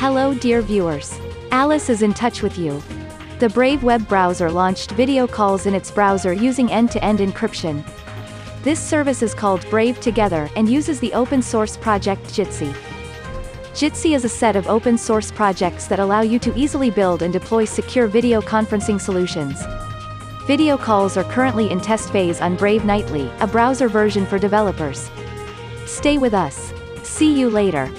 Hello dear viewers. Alice is in touch with you. The Brave web browser launched video calls in its browser using end-to-end encryption. This service is called Brave Together and uses the open source project Jitsi. Jitsi is a set of open source projects that allow you to easily build and deploy secure video conferencing solutions. Video calls are currently in test phase on Brave Nightly, a browser version for developers. Stay with us. See you later.